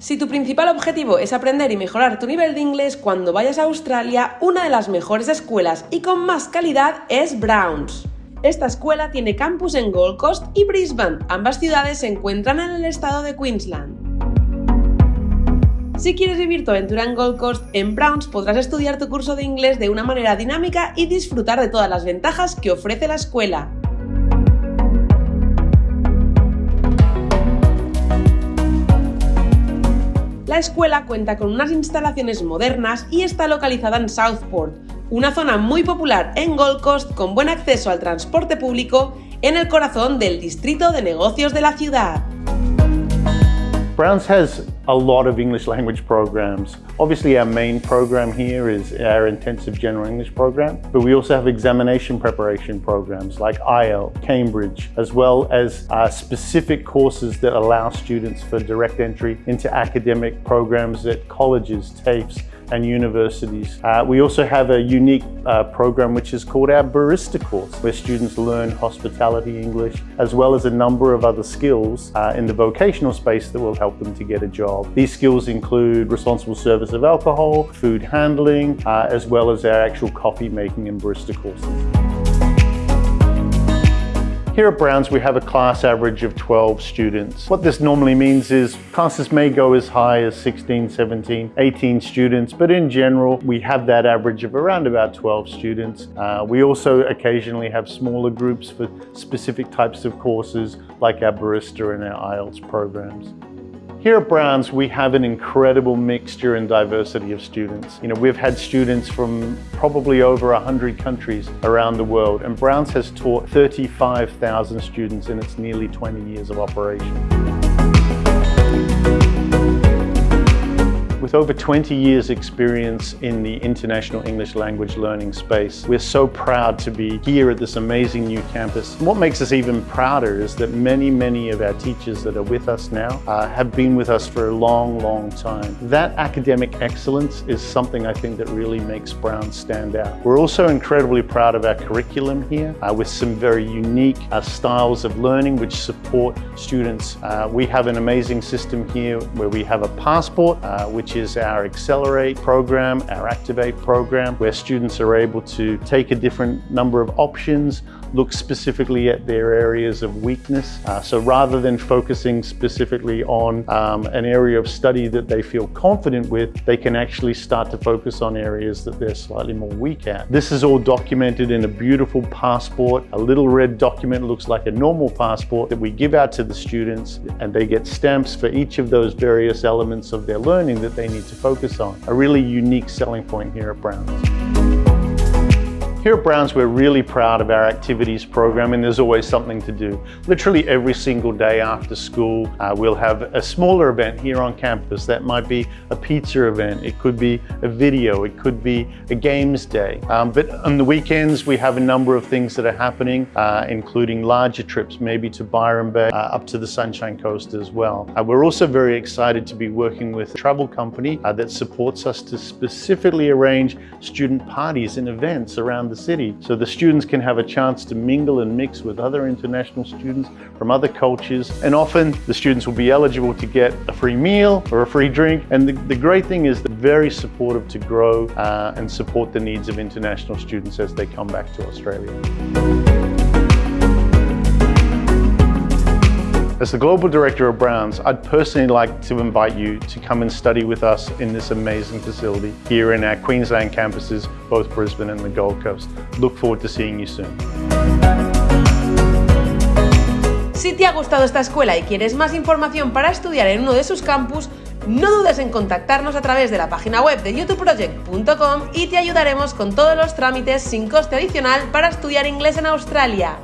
Si tu principal objetivo es aprender y mejorar tu nivel de inglés cuando vayas a Australia, una de las mejores escuelas y con más calidad es Browns. Esta escuela tiene campus en Gold Coast y Brisbane, ambas ciudades se encuentran en el estado de Queensland. Si quieres vivir tu aventura en Gold Coast, en Browns podrás estudiar tu curso de inglés de una manera dinámica y disfrutar de todas las ventajas que ofrece la escuela. La escuela cuenta con unas instalaciones modernas y está localizada en Southport, una zona muy popular en Gold Coast con buen acceso al transporte público en el corazón del distrito de negocios de la ciudad. Browns has a lot of English language programs. Obviously our main program here is our intensive general English program, but we also have examination preparation programs like IELTS, Cambridge, as well as uh, specific courses that allow students for direct entry into academic programs at colleges, TAFEs, and universities. Uh, we also have a unique uh, program which is called our Barista course, where students learn hospitality English, as well as a number of other skills uh, in the vocational space that will help them to get a job. These skills include responsible service of alcohol, food handling, uh, as well as our actual coffee making and barista courses. Here at Browns, we have a class average of 12 students. What this normally means is classes may go as high as 16, 17, 18 students, but in general, we have that average of around about 12 students. Uh, we also occasionally have smaller groups for specific types of courses like our barista and our IELTS programs. Here at Browns, we have an incredible mixture and diversity of students. You know, we've had students from probably over 100 countries around the world, and Browns has taught 35,000 students in its nearly 20 years of operation. With over 20 years experience in the international English language learning space, we're so proud to be here at this amazing new campus. What makes us even prouder is that many, many of our teachers that are with us now uh, have been with us for a long, long time. That academic excellence is something I think that really makes Brown stand out. We're also incredibly proud of our curriculum here uh, with some very unique uh, styles of learning which support students. Uh, we have an amazing system here where we have a passport uh, which which is our Accelerate program, our Activate program, where students are able to take a different number of options, look specifically at their areas of weakness. Uh, so rather than focusing specifically on um, an area of study that they feel confident with, they can actually start to focus on areas that they're slightly more weak at. This is all documented in a beautiful passport. A little red document looks like a normal passport that we give out to the students and they get stamps for each of those various elements of their learning that they need to focus on. A really unique selling point here at Browns. Here at Browns, we're really proud of our activities program and there's always something to do. Literally every single day after school, uh, we'll have a smaller event here on campus. That might be a pizza event, it could be a video, it could be a games day. Um, but on the weekends, we have a number of things that are happening, uh, including larger trips, maybe to Byron Bay, uh, up to the Sunshine Coast as well. Uh, we're also very excited to be working with a travel company uh, that supports us to specifically arrange student parties and events around the city so the students can have a chance to mingle and mix with other international students from other cultures and often the students will be eligible to get a free meal or a free drink and the, the great thing is they're very supportive to grow uh, and support the needs of international students as they come back to Australia. As the Global Director of Browns, I'd personally like to invite you to come and study with us in this amazing facility here in our Queensland campuses, both Brisbane and the Gold Coast. Look forward to seeing you soon. Si te ha gustado esta escuela y quieres más información para estudiar en uno de sus campus, no dudes en contactarnos a través de la página web de youtubeproject.com y te ayudaremos con todos los trámites sin coste adicional para estudiar inglés en Australia.